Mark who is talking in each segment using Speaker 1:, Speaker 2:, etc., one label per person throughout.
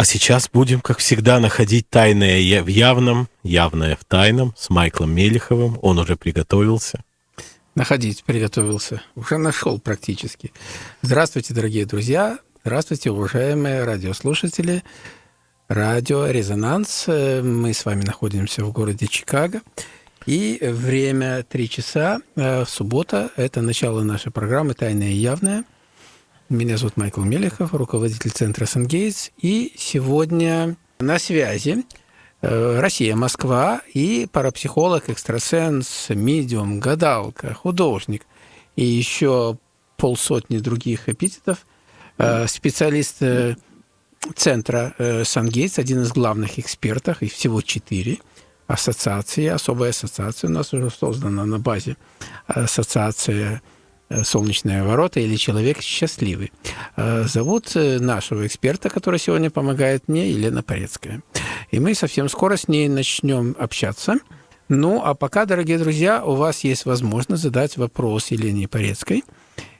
Speaker 1: А сейчас будем, как всегда, находить тайное в явном, явное в тайном с Майклом Мелеховым. Он уже приготовился.
Speaker 2: Находить приготовился. Уже нашел практически. Здравствуйте, дорогие друзья. Здравствуйте, уважаемые радиослушатели. Радио «Резонанс». Мы с вами находимся в городе Чикаго. И время 3 часа, э, суббота, это начало нашей программы «Тайное и явное». Меня зовут Майкл Мелехов, руководитель центра «Сангейтс». И сегодня на связи э, Россия, Москва и парапсихолог, экстрасенс, медиум, гадалка, художник и еще полсотни других эпитетов, э, специалист центра «Сангейтс», один из главных экспертов, их всего четыре – ассоциации, особая ассоциация у нас уже создана на базе ассоциации э, «Солнечные ворота» или «Человек счастливый». Э, зовут э, нашего эксперта, который сегодня помогает мне, Елена Порецкая. И мы совсем скоро с ней начнем общаться. Ну, а пока, дорогие друзья, у вас есть возможность задать вопрос Елене Порецкой.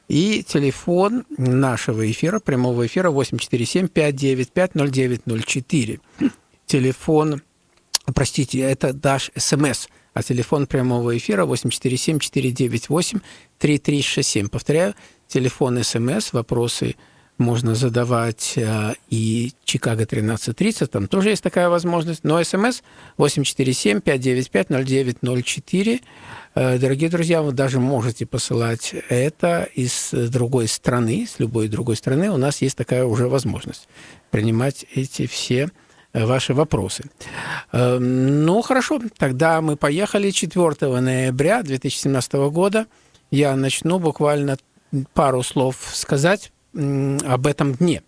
Speaker 2: И телефон нашего эфира, прямого эфира 847-595-0904. Телефон простите, это дашь СМС, а телефон прямого эфира 847-498-3367. Повторяю, телефон СМС, вопросы можно задавать э, и Чикаго 1330, там тоже есть такая возможность, но СМС 847-595-0904. Э, дорогие друзья, вы даже можете посылать это из другой страны, с любой другой страны. У нас есть такая уже возможность принимать эти все ваши вопросы. Эм, ну, хорошо, тогда мы поехали 4 ноября 2017 года. Я начну буквально пару слов сказать об этом дне.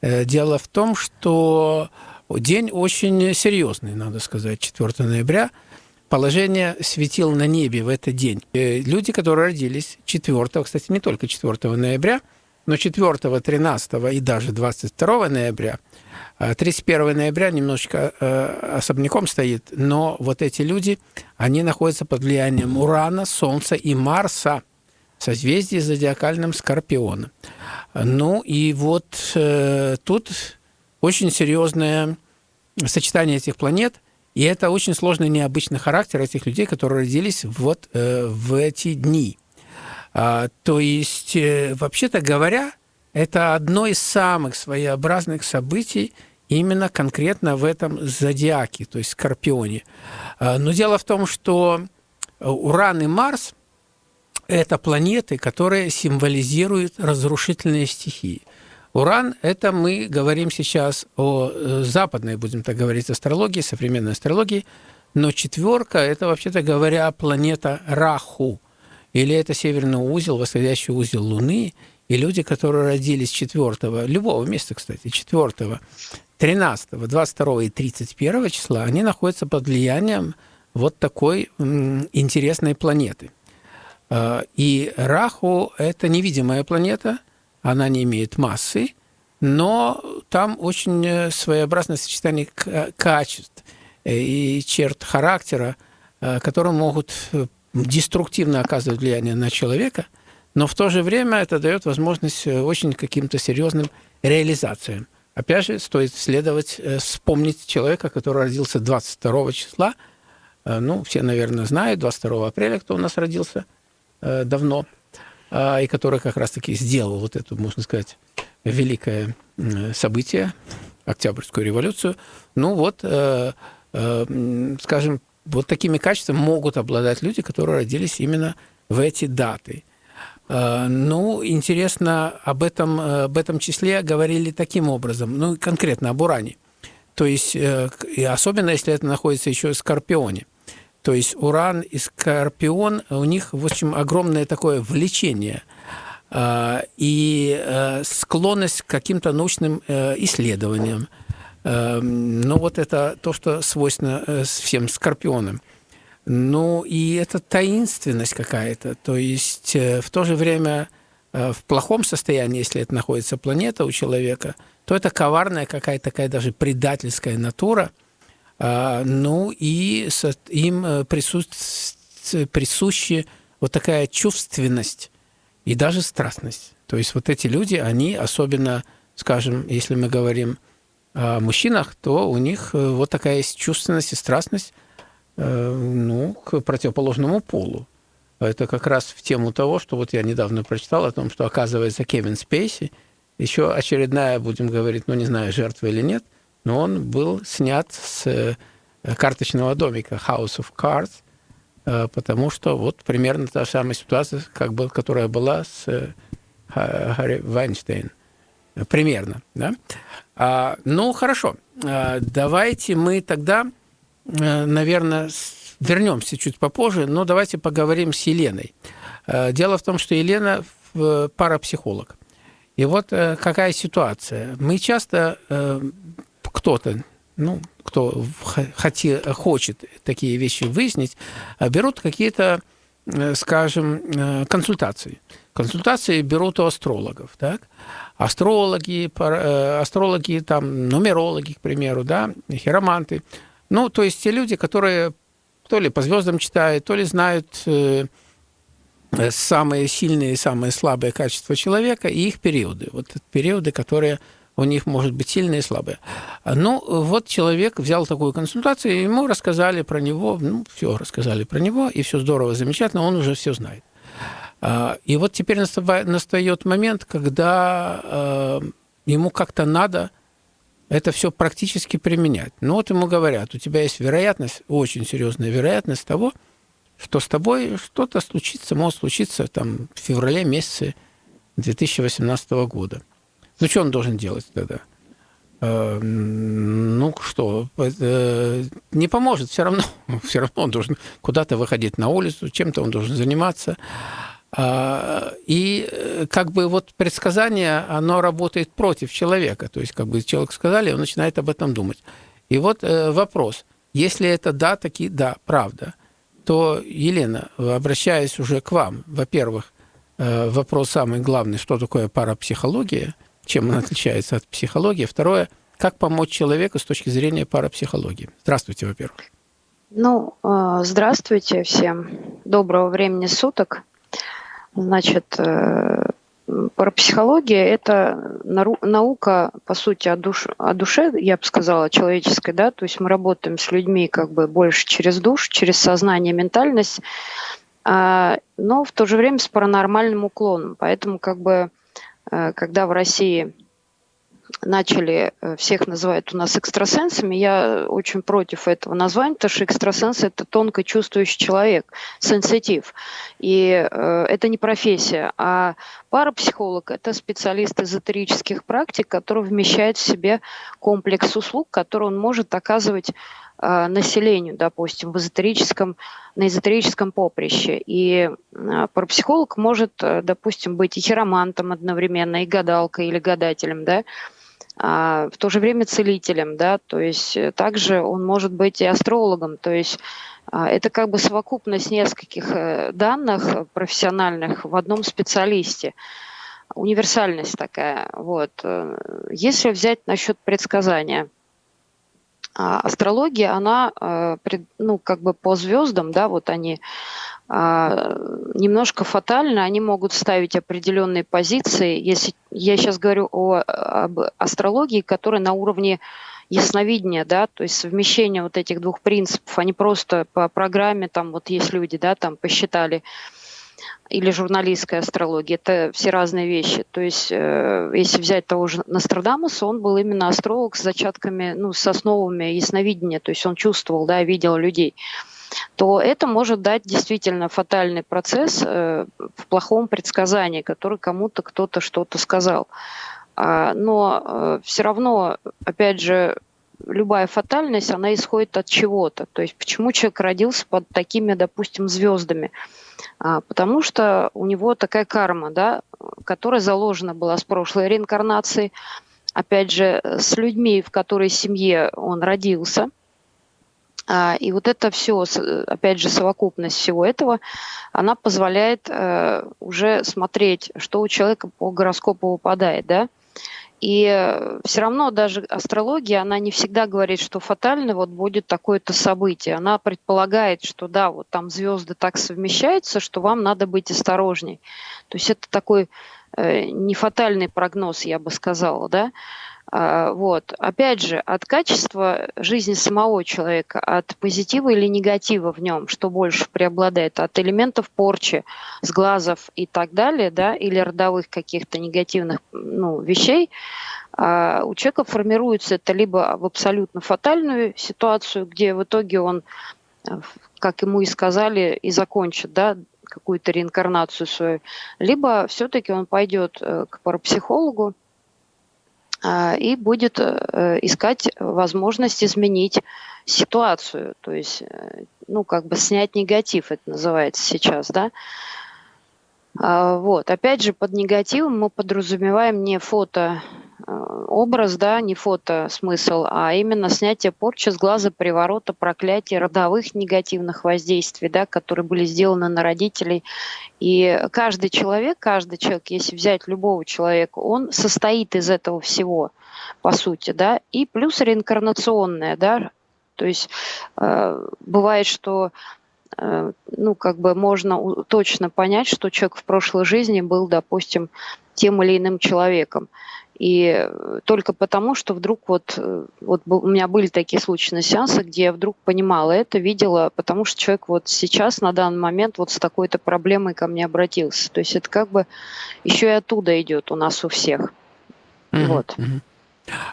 Speaker 2: Э, дело в том, что день очень серьезный, надо сказать, 4 ноября. Положение светил на небе в этот день. Э, люди, которые родились 4, кстати, не только 4 ноября, но 4, 13 и даже 22 ноября – 31 ноября немножечко э, особняком стоит, но вот эти люди, они находятся под влиянием Урана, Солнца и Марса в созвездии зодиакальным Скорпиона. Ну и вот э, тут очень серьезное сочетание этих планет, и это очень сложный необычный характер этих людей, которые родились вот э, в эти дни. А, то есть, э, вообще-то говоря, это одно из самых своеобразных событий именно конкретно в этом зодиаке, то есть Скорпионе. А, но дело в том, что Уран и Марс – это планеты, которые символизируют разрушительные стихии. Уран – это мы говорим сейчас о э, западной, будем так говорить, астрологии, современной астрологии, но четверка – это, вообще-то говоря, планета Раху, или это северный узел, восходящий узел Луны, и люди, которые родились 4 любого места, кстати, 4 13, 22 и 31 числа, они находятся под влиянием вот такой интересной планеты. А, и Раху – это невидимая планета, она не имеет массы, но там очень э, своеобразное сочетание качеств э, и черт характера, э, которые могут деструктивно оказывать влияние на человека, но в то же время это дает возможность очень каким-то серьезным реализациям. Опять же, стоит следовать, э, вспомнить человека, который родился 22 числа. Э, ну, все, наверное, знают, 22 апреля, кто у нас родился э, давно, и который как раз-таки сделал вот это, можно сказать, великое событие, Октябрьскую революцию. Ну вот, скажем, вот такими качествами могут обладать люди, которые родились именно в эти даты. Э, ну, интересно, об этом, э, об этом числе говорили таким образом, ну, конкретно об уране. То есть, э, и особенно если это находится еще в Скорпионе. То есть уран и Скорпион, у них, в общем, огромное такое влечение и склонность к каким-то научным исследованиям. Ну, вот это то, что свойственно всем Скорпионам. Ну, и это таинственность какая-то. То есть э, в то же время э, в плохом состоянии, если это находится планета у человека, то это коварная какая-то такая даже предательская натура. А, ну, и им э, присуща вот такая чувственность и даже страстность. То есть вот эти люди, они особенно, скажем, если мы говорим о мужчинах, то у них вот такая есть чувственность и страстность ну, к противоположному полу. Это как раз в тему того, что вот я недавно прочитал о том, что, оказывается, Кевин Спейси, еще очередная, будем говорить, ну, не знаю, жертва или нет, но он был снят с э, карточного домика House of Cards, потому что вот примерно та самая ситуация, как бы, которая была с Харри Вайнштейн. Примерно, да? А, ну, хорошо. А, давайте мы тогда, э, наверное, вернемся чуть попозже, но давайте поговорим с Еленой. А, дело в том, что Елена парапсихолог. И вот э, какая ситуация. Мы часто э, кто-то, ну, кто хоти, хочет такие вещи выяснить, берут какие-то, скажем, консультации. Консультации берут у астрологов, так? астрологи, э, астрологи, там, нумерологи, к примеру, да, хироманты. Ну, то есть те люди, которые то ли по звездам читают, то ли знают э, самые сильные и самые слабые качества человека и их периоды. Вот периоды, которые у них, может быть, сильные и слабые. Ну, вот человек взял такую консультацию, ему рассказали про него, ну, все рассказали про него, и все здорово, замечательно, он уже все знает. А, и вот теперь настает момент, когда а, ему как-то надо это все практически применять. Ну вот ему говорят, у тебя есть вероятность, очень серьезная вероятность того, что с тобой что-то случится, может случиться там в феврале месяце 2018 года. Ну что он должен делать тогда? А, ну что, э, не поможет все равно. Все равно он должен куда-то выходить на улицу, чем-то он должен заниматься. А, и э, как бы вот предсказание, оно работает против человека. То есть как бы человек сказали, он начинает об этом думать. И вот э, вопрос. Если это да, таки да, правда, то, Елена, обращаясь уже к вам, во-первых, э, вопрос самый главный, что такое парапсихология, чем она отличается от психологии. Второе, как помочь человеку с точки зрения парапсихологии. Здравствуйте, во-первых.
Speaker 3: Ну, здравствуйте всем. Доброго времени суток. Значит, э, парапсихология – это наука, по сути, о, душ, о душе, я бы сказала, человеческой, да, то есть мы работаем с людьми как бы больше через душ, через сознание, ментальность, а, но в то же время с паранормальным уклоном. Поэтому как бы, э, когда в России начали э, всех называть у нас экстрасенсами, я очень против этого названия, потому что экстрасенс – это тонко чувствующий человек, сенситив. И э, это не профессия, а парапсихолог – это специалист эзотерических практик, который вмещает в себе комплекс услуг, который он может оказывать э, населению, допустим, в эзотерическом, на эзотерическом поприще. И э, парапсихолог может, допустим, быть и хиромантом одновременно, и гадалкой или гадателем, да, в то же время целителем, да, то есть э, также он может быть и астрологом, то есть а, это как бы совокупность нескольких э, данных профессиональных в одном специалисте. Универсальность такая. Вот. Э, если взять насчет предсказания, а, астрология, она ну, как бы по звездам, да, вот они а, немножко фатально, они могут ставить определенные позиции. Если я сейчас говорю о, об астрологии, которая на уровне ясновидения, да, то есть совмещение вот этих двух принципов, они просто по программе, там вот есть люди, да, там посчитали, или журналистская астрология, это все разные вещи. То есть, э, если взять того же Нострадамуса, он был именно астролог с зачатками, ну, с основами ясновидения, то есть он чувствовал, да, видел людей то это может дать действительно фатальный процесс э, в плохом предсказании, который кому-то кто-то что-то сказал. А, но э, все равно, опять же, любая фатальность, она исходит от чего-то. То есть почему человек родился под такими, допустим, звездами? А, потому что у него такая карма, да, которая заложена была с прошлой реинкарнации, опять же, с людьми, в которой семье он родился – и вот это все, опять же, совокупность всего этого, она позволяет э, уже смотреть, что у человека по гороскопу выпадает, да. И все равно даже астрология, она не всегда говорит, что фатально вот будет такое-то событие. Она предполагает, что да, вот там звезды так совмещаются, что вам надо быть осторожней. То есть это такой э, не фатальный прогноз, я бы сказала, да. А, вот. Опять же, от качества жизни самого человека, от позитива или негатива в нем, что больше преобладает, от элементов порчи, сглазов и так далее, да, или родовых каких-то негативных ну, вещей, а, у человека формируется это либо в абсолютно фатальную ситуацию, где в итоге он, как ему и сказали, и закончит, да, какую-то реинкарнацию свою, либо все-таки он пойдет э, к парапсихологу, а, и будет э, искать возможность изменить ситуацию, то есть, э, ну, как бы снять негатив, это называется сейчас, да. А, вот, опять же, под негативом мы подразумеваем не фото образ, да, не фото смысл, а именно снятие порчи с глаза, приворота, проклятия, родовых негативных воздействий, да, которые были сделаны на родителей. И каждый человек, каждый человек, если взять любого человека, он состоит из этого всего, по сути, да, и плюс реинкарнационное, да, то есть э, бывает, что э, ну, как бы можно точно понять, что человек в прошлой жизни был, допустим, тем или иным человеком. И только потому, что вдруг вот, э, вот у меня были такие случаи на сеансах, где я вдруг понимала это, видела, потому что человек вот сейчас, на данный момент, вот с такой-то проблемой ко мне обратился. То есть это как бы еще и оттуда идет у нас у всех.
Speaker 2: Mm-hmm. Вот.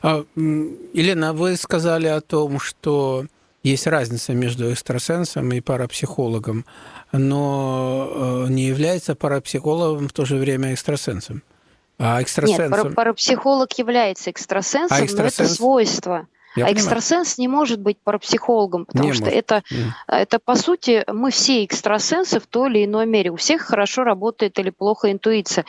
Speaker 2: А, Елена, вы сказали о том, что есть разница между экстрасенсом и парапсихологом, но э, не является парапсихологом в то же время экстрасенсом. А экстрасенсом?
Speaker 3: Нет, парапсихолог является экстрасенсом, а экстрасенс... но это свойство. Я а понимаю. экстрасенс не может быть парапсихологом, потому не что это, mm. это, по сути, мы все экстрасенсы в той или иной мере. У всех хорошо работает или плохо интуиция.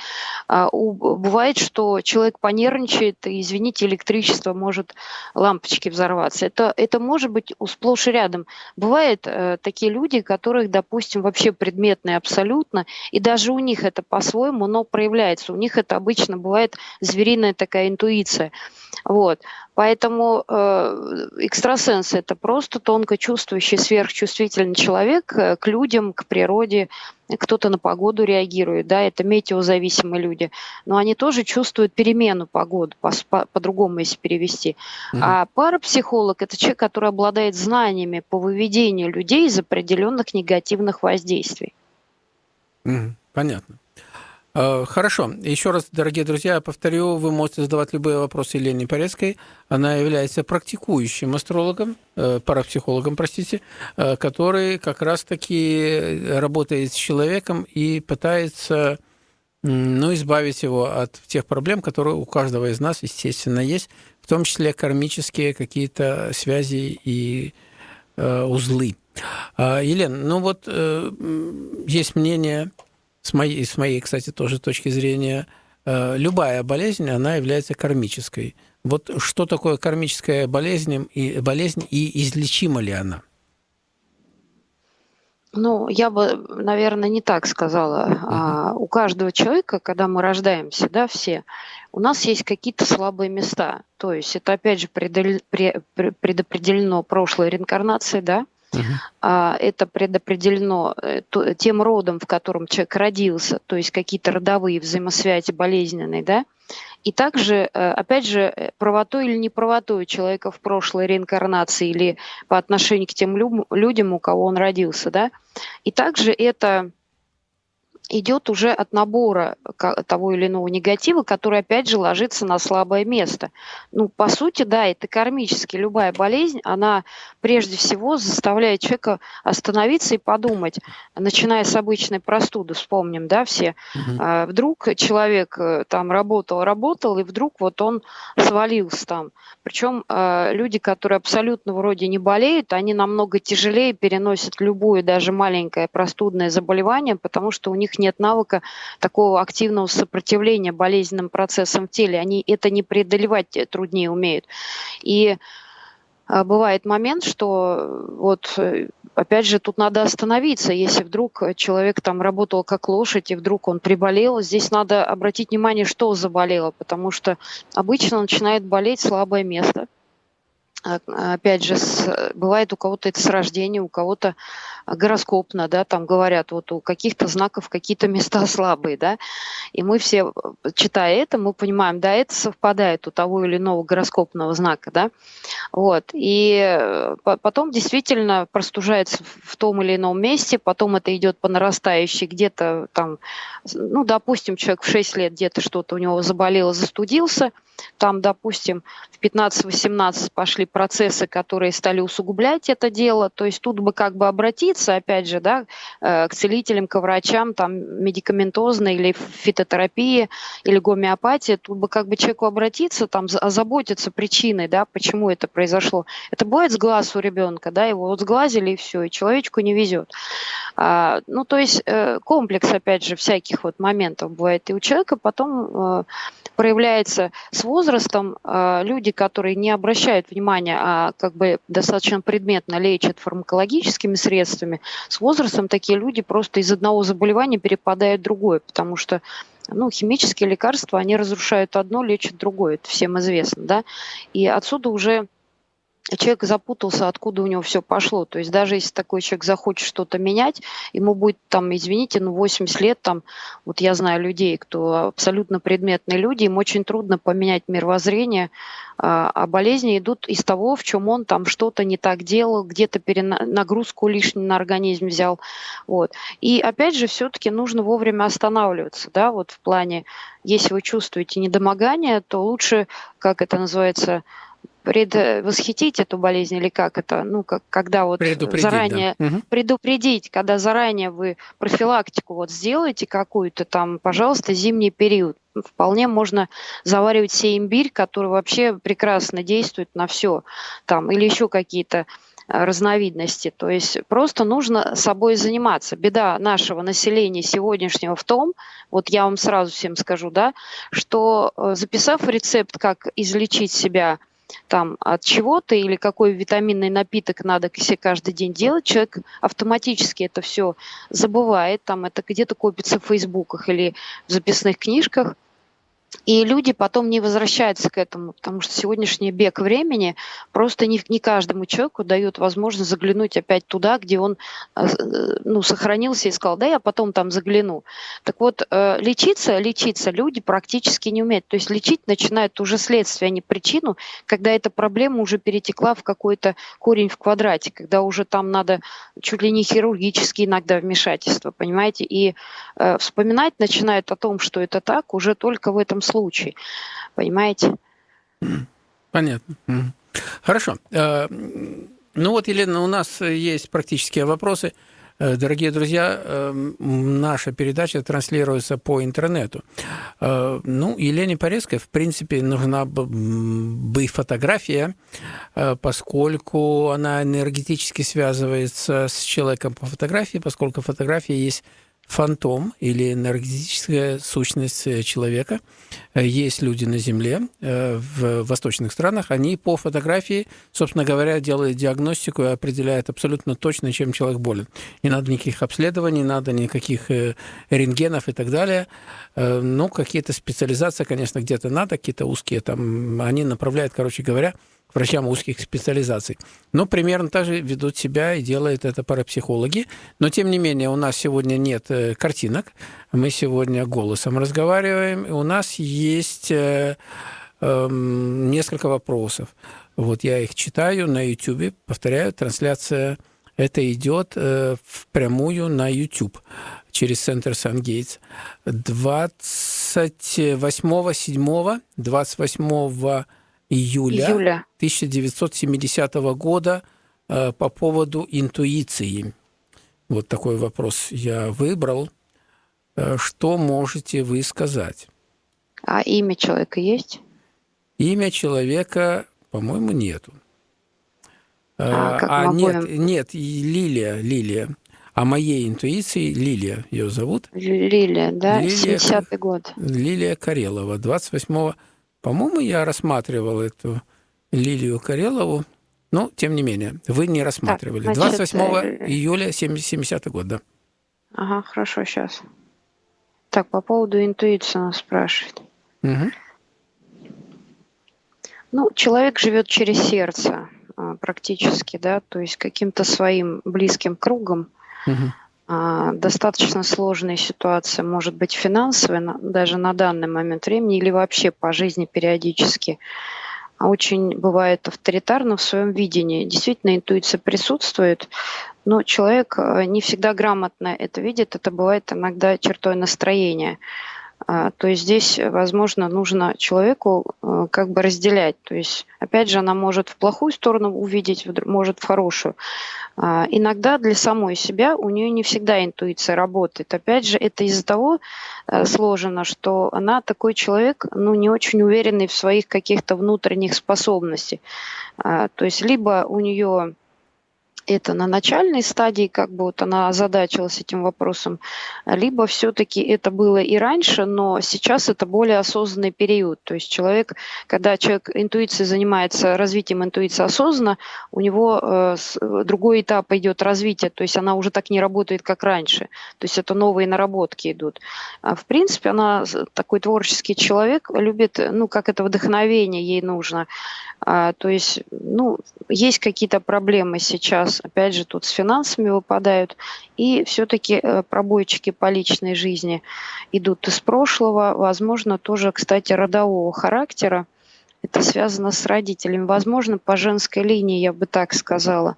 Speaker 3: А, у, бывает, что человек понервничает, и, извините, электричество может лампочки взорваться. Это, это может быть сплошь и рядом. Бывают э, такие люди, которых, допустим, вообще предметные абсолютно, и даже у них это по-своему, но проявляется. У них это обычно бывает звериная такая интуиция. Вот. Поэтому э, экстрасенс – это просто тонко чувствующий, сверхчувствительный человек э, к людям, к природе. Кто-то на погоду реагирует, да, это метеозависимые люди. Но они тоже чувствуют перемену погоды, по-другому, по, по если перевести. Mm-hmm. А парапсихолог – это человек, который обладает знаниями по выведению людей из определенных негативных воздействий.
Speaker 2: Mm-hmm. Понятно. Э, хорошо. Еще раз, дорогие друзья, повторю, вы можете задавать любые вопросы Елене Порецкой. Она является практикующим астрологом, э, парапсихологом, простите, э, который как раз-таки работает с человеком и пытается ну, избавить его от тех проблем, которые у каждого из нас, естественно, есть, в том числе кармические какие-то связи и узлы. Елена, ну вот есть мнение с моей, с моей, кстати, тоже точки зрения, э, любая болезнь, она является кармической. Вот что такое кармическая болезнь и, болезнь и излечима ли она?
Speaker 3: Ну, я бы, наверное, не так сказала. Uh-huh. А, у каждого человека, когда мы рождаемся, да, все, у нас есть какие-то слабые места. То есть это, опять же, предопределено прошлой реинкарнацией, да, Uh-huh. Это предопределено э, тем родом, в котором человек родился, то есть какие-то родовые взаимосвязи болезненные, да. И также, э, опять же, э, правотой или неправотой человека в прошлой реинкарнации или по отношению к тем людям, у кого он родился, да. И также это идет уже от набора того или иного негатива, который, опять же, ложится на слабое место. Ну, по сути, да, это кармически. Любая болезнь, она прежде всего заставляет человека остановиться и подумать, начиная с обычной простуды, вспомним, да, все. Угу. Вдруг человек э, там работал, работал, и вдруг вот он свалился там. Причем э, люди, которые абсолютно вроде не болеют, они намного тяжелее переносят любое, даже маленькое простудное заболевание, потому что у них нет навыка такого активного сопротивления болезненным процессам в теле. Они это не преодолевать труднее умеют. И э, бывает момент, что вот э, опять же тут надо остановиться, если вдруг человек там работал как лошадь и вдруг он приболел, здесь надо обратить внимание, что заболело, потому что обычно начинает болеть слабое место. А, опять же, с, бывает у кого-то это с рождения, у кого-то гороскопно, да, там говорят, вот у каких-то знаков какие-то места слабые, да, и мы все, читая это, мы понимаем, да, это совпадает у того или иного гороскопного знака, да, вот, и э, потом действительно простужается в том или ином месте, потом это идет по нарастающей, где-то там, ну, допустим, человек в 6 лет где-то что-то у него заболело, застудился, там, допустим, в 15-18 пошли процессы, которые стали усугублять это дело. То есть тут бы как бы обратиться, опять же, да, э, к целителям, к врачам, там, медикаментозной или фитотерапии, или гомеопатии. Тут бы как бы человеку обратиться, там, озаботиться причиной, да, почему это произошло. Это бывает с глаз у ребенка, да, его вот сглазили и все, и человечку не везет. А, ну, то есть э, комплекс, опять же, всяких вот моментов бывает. И у человека потом э, проявляется с возрастом э, люди, которые не обращают внимания, а как бы достаточно предметно лечат фармакологическими средствами, с возрастом такие люди просто из одного заболевания перепадают в другое, потому что ну, химические лекарства, они разрушают одно, лечат другое, это всем известно, да, и отсюда уже человек запутался, откуда у него все пошло. То есть даже если такой человек захочет что-то менять, ему будет там, извините, ну 80 лет, там, вот я знаю людей, кто абсолютно предметные люди, им очень трудно поменять мировоззрение, а, а болезни идут из того, в чем он там что-то не так делал, где-то нагрузку лишнюю на организм взял. Вот. И опять же, все-таки нужно вовремя останавливаться, да, вот в плане, если вы чувствуете недомогание, то лучше, как это называется, предвосхитить эту болезнь или как это, ну, как, когда вот заранее да. предупредить, когда заранее вы профилактику вот сделаете какую-то там, пожалуйста, зимний период. Вполне можно заваривать себе имбирь, который вообще прекрасно действует на все, там, или еще какие-то э, разновидности. То есть просто нужно собой заниматься. Беда нашего населения сегодняшнего в том, вот я вам сразу всем скажу, да, что э, записав рецепт, как излечить себя там от чего-то или какой витаминный напиток надо себе каждый день делать, человек автоматически это все забывает, там это где-то копится в фейсбуках или в записных книжках, и люди потом не возвращаются к этому, потому что сегодняшний бег времени просто не, не каждому человеку дает возможность заглянуть опять туда, где он э, ну, сохранился и сказал, да, я потом там загляну. Так вот, э, лечиться, лечиться люди практически не умеют. То есть лечить начинают уже следствие, а не причину, когда эта проблема уже перетекла в какой-то корень в квадрате, когда уже там надо чуть ли не хирургические иногда вмешательства, понимаете? И э, вспоминать начинают о том, что это так, уже только в этом случае. Понимаете?
Speaker 2: Понятно. Хорошо. Э, ну вот, Елена, у нас есть практические вопросы. Э, дорогие друзья, э, наша передача транслируется по интернету. Ну, Елене Порезкой, в принципе, нужна бы фотография, поскольку она энергетически связывается с человеком по фотографии, поскольку фотография есть фантом или энергетическая сущность э, человека. Э, есть люди на Земле э, в восточных странах, они по фотографии, собственно говоря, делают диагностику и определяют абсолютно точно, чем человек болен. Не надо никаких обследований, не надо никаких рентгенов и так далее. Ну, какие-то специализации, конечно, где-то надо, какие-то узкие там, они направляют, короче говоря, врачам узких специализаций. Но примерно так же ведут себя и делают это парапсихологи. Но, тем не менее, у нас сегодня нет э, картинок. Мы сегодня голосом разговариваем. У нас есть э, э, несколько вопросов. Вот я их читаю на YouTube. Повторяю, трансляция это идет э, впрямую на YouTube через центр Сан-Гейтс. 28.7, 28 июля, июля. 1970 года э, по поводу интуиции. Вот такой вопрос я выбрал. Э, что можете вы сказать?
Speaker 3: А имя человека есть?
Speaker 2: Имя человека, по-моему, нету. А, как а нет, нет, Лилия, Лилия. А моей интуиции Лилия ее зовут.
Speaker 3: Лилия, да, Лилия, 70-й год.
Speaker 2: Лилия Карелова, 28 по-моему, я рассматривал эту Лилию Карелову, но тем не менее, вы не рассматривали. Так, значит, 28 э, июля 70 год, да.
Speaker 3: Ага, хорошо, сейчас. Так, по поводу интуиции нас спрашивает. Угу. Ну, человек живет через сердце а, практически, да, то есть каким-то своим близким кругом – Угу. Достаточно сложная ситуация может быть финансовая, даже на данный момент времени, или вообще по жизни периодически. Очень бывает авторитарно в своем видении. Действительно, интуиция присутствует, но человек э, не всегда грамотно это видит. Это бывает иногда чертой настроения. А, то есть здесь, возможно, нужно человеку э, как бы разделять. То есть, опять же, она может в плохую сторону увидеть, может в хорошую. А, иногда для самой себя у нее не всегда интуиция работает. Опять же, это из-за того э, сложено, что она такой человек, ну, не очень уверенный в своих каких-то внутренних способностях. А, то есть либо у нее это на начальной стадии, как бы вот она озадачилась этим вопросом, либо все-таки это было и раньше, но сейчас это более осознанный период. То есть человек, когда человек интуицией занимается развитием интуиции осознанно, у него э, другой этап идет развития, то есть она уже так не работает, как раньше. То есть это новые наработки идут. А в принципе, она такой творческий человек, любит, ну, как это вдохновение ей нужно. А, то есть, ну, есть какие-то проблемы сейчас, опять же, тут с финансами выпадают, и все-таки э, пробойчики по личной жизни идут из прошлого, возможно, тоже, кстати, родового характера. Это связано с родителями, возможно, по женской линии, я бы так сказала.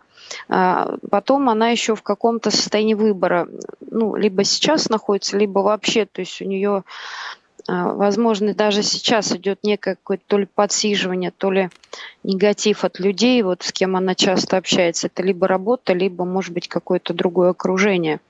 Speaker 3: А, потом она еще в каком-то состоянии выбора, ну, либо сейчас находится, либо вообще, то есть у нее возможно, даже сейчас идет некое какое-то то ли подсиживание, то ли негатив от людей, вот с кем она часто общается. Это либо работа, либо, может быть, какое-то другое окружение.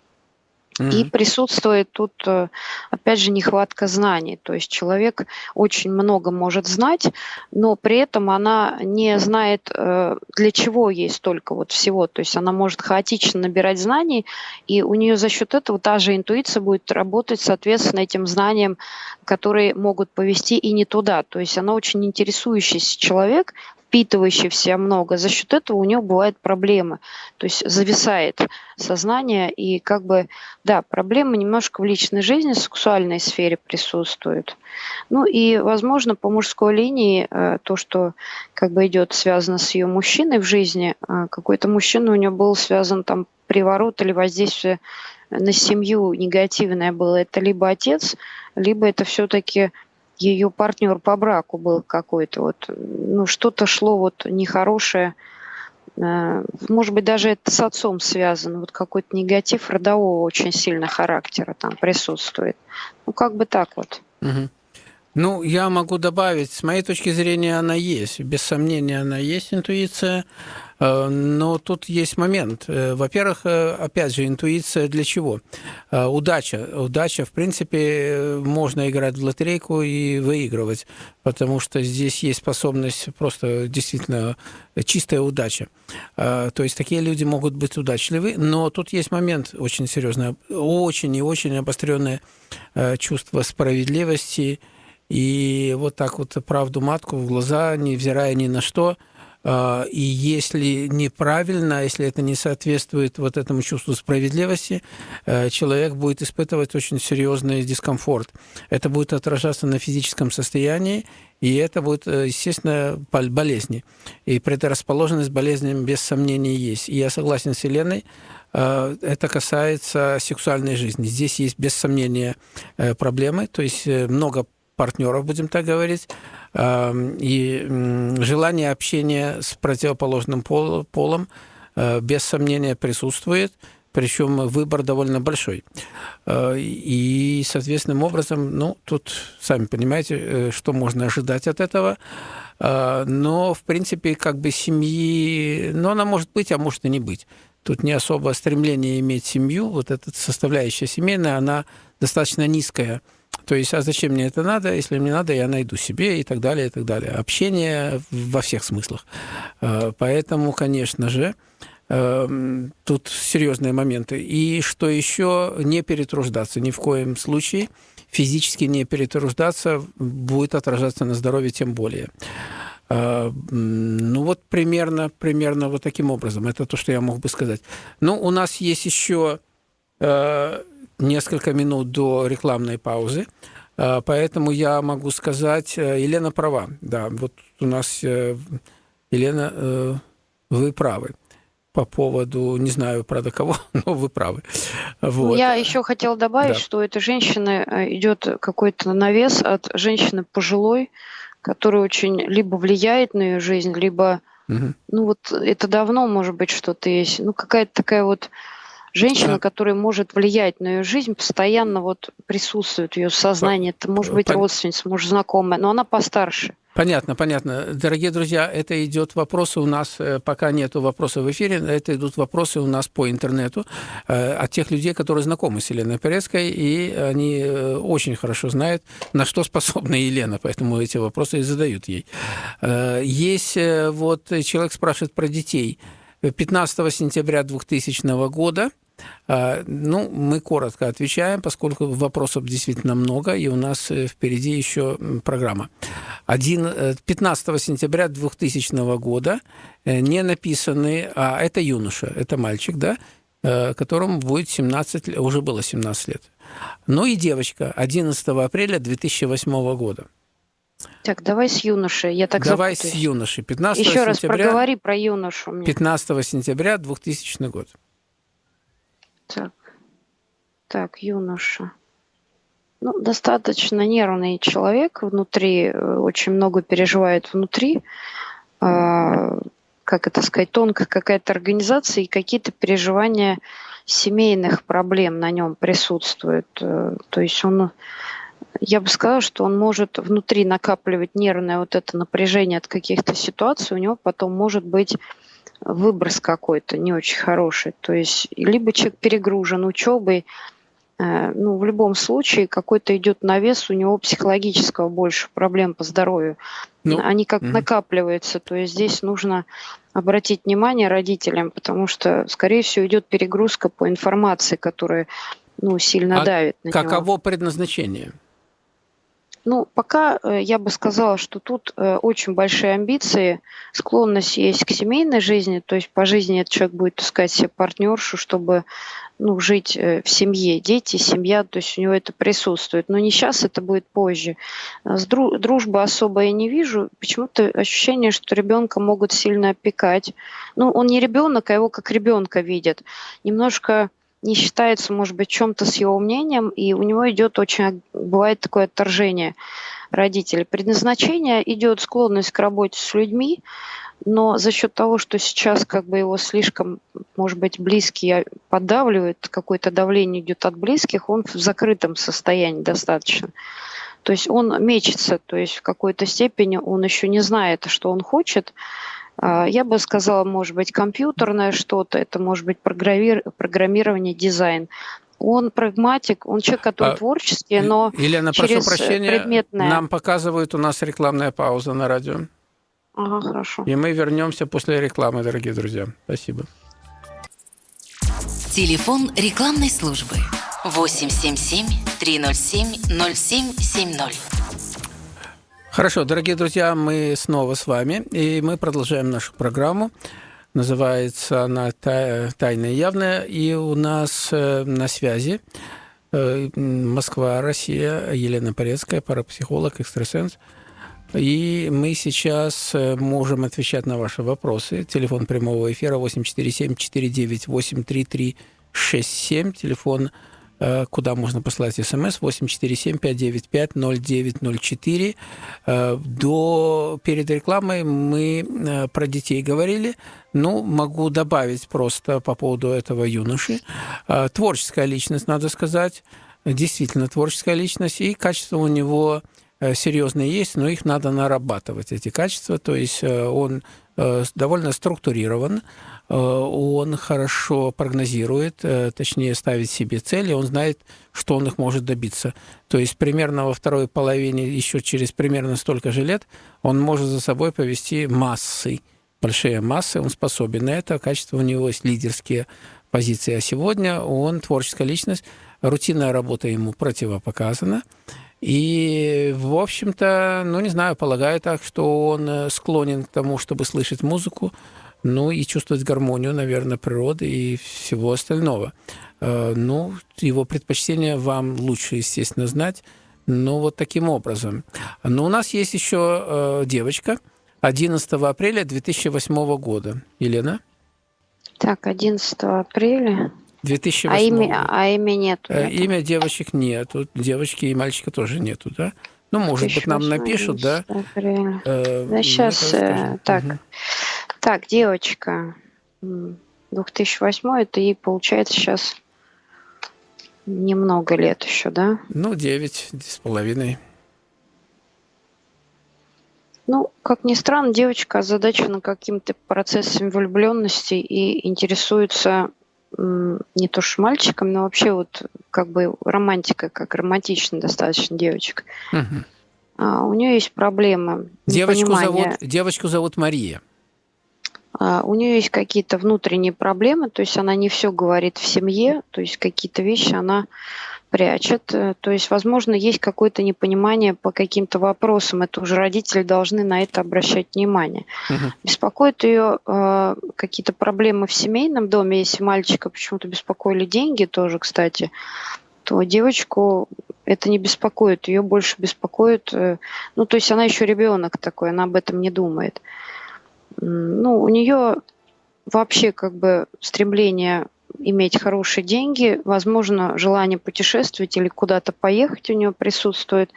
Speaker 3: И присутствует тут, э, опять же, нехватка знаний. То есть человек очень много может знать, но при этом она не знает, э, для чего ей столько вот всего. То есть она может хаотично набирать знаний, и у нее за счет этого та же интуиция будет работать, соответственно, этим знаниям, которые могут повести и не туда. То есть она очень интересующийся человек, впитывающий в себя много, за счет этого у него бывают проблемы. То есть зависает сознание, и как бы, да, проблемы немножко в личной жизни, в сексуальной сфере присутствуют. Ну и, возможно, по мужской линии э, то, что как бы идет связано с ее мужчиной в жизни, э, какой-то мужчина у нее был связан там приворот или воздействие на семью негативное было, это либо отец, либо это все-таки ее партнер по браку был какой-то вот, ну что-то шло вот нехорошее, э, может быть даже это с отцом связано, вот какой-то негатив родового очень сильно характера там присутствует. Ну как бы так вот.
Speaker 2: Угу. Ну, я могу добавить, с моей точки зрения, она есть. Без сомнения, она есть, интуиция. Э, но тут есть момент. Э, во-первых, э, опять же, интуиция для чего? Удача. Удача, в принципе, можно играть в лотерейку и выигрывать, потому что здесь есть способность просто действительно чистая удача. То есть такие люди могут быть удачливы, но тут есть момент очень серьезный, очень и очень обостренное чувство справедливости, и вот так вот правду матку в глаза, невзирая ни на что – а, и если неправильно, если это не соответствует вот этому чувству справедливости, э, человек будет испытывать очень серьезный дискомфорт. Это будет отражаться на физическом состоянии, и это будет, э, естественно, болезни. И предрасположенность болезням без сомнения есть. И я согласен с Еленой, э, это касается сексуальной жизни. Здесь есть без сомнения проблемы, то есть много партнеров, будем так говорить, и желание общения с противоположным полом э, без сомнения присутствует, причем выбор довольно большой. Э, и, соответственным образом, ну, тут, сами понимаете, э, что можно ожидать от этого. Но, в принципе, как бы семьи, ну, она может быть, а может и не быть. Тут не особо стремление иметь семью, вот эта составляющая семейная, она достаточно низкая – то есть, а зачем мне это надо? Если мне надо, я найду себе и так далее, и так далее. Общение во всех смыслах. Э, поэтому, конечно же, э, тут серьезные моменты. И что еще, не перетруждаться ни в коем случае. Физически не перетруждаться будет отражаться на здоровье тем более. Э, ну вот примерно, примерно вот таким образом. Это то, что я мог бы сказать. Ну, у нас есть еще несколько минут до рекламной паузы. А, поэтому я могу сказать, э, Елена права. Да, вот у нас, э, Елена, э, вы правы. по поводу, не знаю, правда, кого, но вы правы. Вот.
Speaker 3: Я еще хотела добавить,
Speaker 2: Да.
Speaker 3: что у этой женщины э, идет какой-то навес от женщины пожилой, которая очень либо влияет на ее жизнь, либо,
Speaker 2: Мгм.
Speaker 3: ну вот это давно, может быть, что-то есть. Ну какая-то такая вот женщина,
Speaker 2: Да.
Speaker 3: которая может влиять на ее жизнь, постоянно вот присутствует в ее сознании. Это может быть
Speaker 2: Пон-
Speaker 3: родственница, может знакомая, но она постарше.
Speaker 2: Понятно, понятно. Дорогие друзья, это идет вопросы у нас, э, пока нету вопросов в эфире, это идут вопросы у нас по интернету э, от тех людей, которые знакомы с Еленой Порецкой, и они э, очень хорошо знают, на что способна Елена, поэтому эти вопросы и задают ей. Есть вот человек спрашивает про детей. 15 сентября 2000 года а, Ну, мы коротко отвечаем, поскольку вопросов действительно много, и у нас э, впереди еще программа. Один, э, 15 сентября 2000 года э, не написанный, а это юноша, это мальчик, да, которому будет 17, лет, уже было 17 лет. Ну и девочка 11 апреля 2008 года.
Speaker 3: Так, давай с юношей. Я так
Speaker 2: Давай с
Speaker 3: запутаюсь.
Speaker 2: юношей. 15
Speaker 3: Еще раз
Speaker 2: сентября,
Speaker 3: проговори про юношу мне.
Speaker 2: 15 сентября 2000 год.
Speaker 3: Так, так, юноша. Ну, достаточно нервный человек внутри, э, очень много переживает внутри. А, как это сказать, тонкая какая-то организация и какие-то переживания семейных проблем на нем присутствуют. Э, То есть он, я бы сказала, что он может внутри накапливать нервное вот это напряжение от каких-то ситуаций, у него потом может быть выброс какой-то не очень хороший. То есть либо человек перегружен учебой, э, ну, в любом случае какой-то идет навес у него психологического больше проблем по здоровью.
Speaker 2: Ну,
Speaker 3: Они как
Speaker 2: мгм.
Speaker 3: накапливаются. То есть здесь нужно обратить внимание родителям, потому что, скорее всего, идет перегрузка по информации, которая ну, сильно
Speaker 2: А
Speaker 3: давит на него.
Speaker 2: Каково предназначение?
Speaker 3: Ну, пока э, я бы сказала, что тут э, очень большие амбиции, склонность есть к семейной жизни, то есть по жизни этот человек будет искать себе партнершу, чтобы ну, жить э, в семье, дети, семья, то есть у него это присутствует. Но не сейчас, это будет позже. А С дру- дружбы особо я не вижу. Почему-то ощущение, что ребенка могут сильно опекать. Ну, он не ребенок, а его как ребенка видят. Немножко не считается, может быть, чем-то с его мнением, и у него идет очень, бывает такое отторжение родителей. Предназначение идет склонность к работе с людьми, но за счет того, что сейчас как бы его слишком, может быть, близкие поддавливают, какое-то давление идет от близких, он в закрытом состоянии достаточно. То есть он мечется, то есть в какой-то степени он еще не знает, что он хочет, а, я бы сказала, может быть, компьютерное что-то, это может быть программир- программирование, дизайн. Он прагматик, он человек, который
Speaker 2: А,
Speaker 3: творческий, но
Speaker 2: Елена,
Speaker 3: через,
Speaker 2: прошу
Speaker 3: э,
Speaker 2: прощения,
Speaker 3: предметное.
Speaker 2: нам показывают у нас рекламная пауза на радио.
Speaker 3: Ага, хорошо.
Speaker 2: И мы вернемся после рекламы, дорогие друзья. Спасибо.
Speaker 4: Телефон рекламной службы 877 307 0770.
Speaker 2: Хорошо, дорогие друзья, мы снова с вами, и мы продолжаем нашу программу. Называется она «Тай- «Тайное и явное», и у нас э, на связи э, Москва, Россия, Елена Порецкая, парапсихолог, экстрасенс. И мы сейчас э, можем отвечать на ваши вопросы. Телефон прямого эфира 847-498-3367. Телефон, э, куда можно послать смс 847-595-0904. Э, До, перед рекламой мы э, про детей говорили. Ну, могу добавить просто по поводу этого юноши. Э, Творческая личность, надо сказать. Действительно творческая личность. И качество у него э, серьезные есть, но их надо нарабатывать, эти качества. То есть э, он э, довольно структурирован, э, он хорошо прогнозирует, э, точнее ставит себе цели, он знает, что он их может добиться. То есть примерно во второй половине, еще через примерно столько же лет, он может за собой повести массы, большие массы, он способен на это, качество у него есть лидерские позиции. А сегодня он творческая личность, рутинная работа ему противопоказана. И, в общем-то, ну, не знаю, полагаю так, что он э, склонен к тому, чтобы слышать музыку, ну, и чувствовать гармонию, наверное, природы и всего остального. Э, Ну, его предпочтения вам лучше, естественно, знать, но вот таким образом. Но у нас есть еще э, девочка 11 апреля 2008 года. Елена?
Speaker 3: Так, 11 апреля.
Speaker 2: 2008
Speaker 3: А имя, а имя нет.
Speaker 2: Э, Имя девочек нету, девочки и мальчика тоже нету, да? Ну, может быть, нам напишут, да? Э,
Speaker 3: Да,
Speaker 2: мы
Speaker 3: сейчас,
Speaker 2: скажем.
Speaker 3: так,
Speaker 2: Мгм.
Speaker 3: так, девочка, м, 2008, это ей получается сейчас немного лет еще, да?
Speaker 2: Ну, девять с половиной.
Speaker 3: Ну, как ни странно, девочка озадачена каким-то процессом влюбленности и интересуется не то что мальчиком, но вообще вот как бы романтика, как романтично достаточно девочек.
Speaker 2: Мгм.
Speaker 3: А, у нее есть проблемы.
Speaker 2: Девочку зовут, девочку зовут Мария.
Speaker 3: А, У нее есть какие-то внутренние проблемы, то есть она не все говорит в семье, то есть какие-то вещи она прячет. Э, То есть, возможно, есть какое-то непонимание по каким-то вопросам. Это уже родители должны на это обращать внимание.
Speaker 2: Мгм.
Speaker 3: Беспокоят ее э, какие-то проблемы в семейном доме. Если мальчика почему-то беспокоили деньги тоже, кстати, то девочку это не беспокоит. Ее больше беспокоит... э, ну, то есть она еще ребенок такой, она об этом не думает. Ну, у нее вообще как бы стремление иметь хорошие деньги, возможно, желание путешествовать или куда-то поехать у нее присутствует.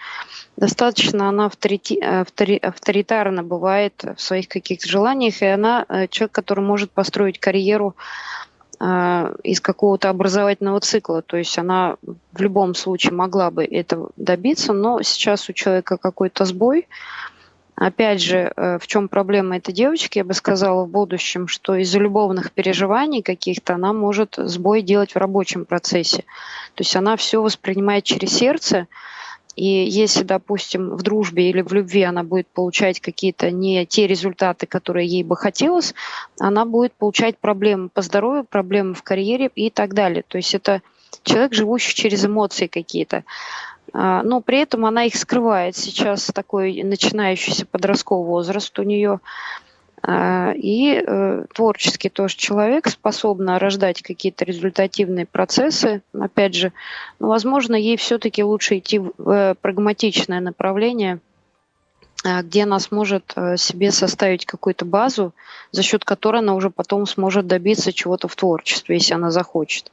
Speaker 3: Достаточно она авторити- автори- авторитарна бывает в своих каких-то желаниях, и она э, человек, который может построить карьеру э, из какого-то образовательного цикла. То есть она в любом случае могла бы этого добиться, но сейчас у человека какой-то сбой, Опять же, э, в чем проблема этой девочки, я бы сказала в будущем, что из-за любовных переживаний каких-то она может сбой делать в рабочем процессе. То есть она все воспринимает через сердце, и если, допустим, в дружбе или в любви она будет получать какие-то не те результаты, которые ей бы хотелось, она будет получать проблемы по здоровью, проблемы в карьере и так далее. То есть это человек, живущий через эмоции какие-то. А, но при этом она их скрывает. Сейчас такой начинающийся подростковый возраст у нее. А, И э, творческий тоже человек, способна рождать какие-то результативные процессы. Опять же, ну, возможно, ей все-таки лучше идти в э, прагматичное направление, а, где она сможет э, себе составить какую-то базу, за счет которой она уже потом сможет добиться чего-то в творчестве, если она захочет.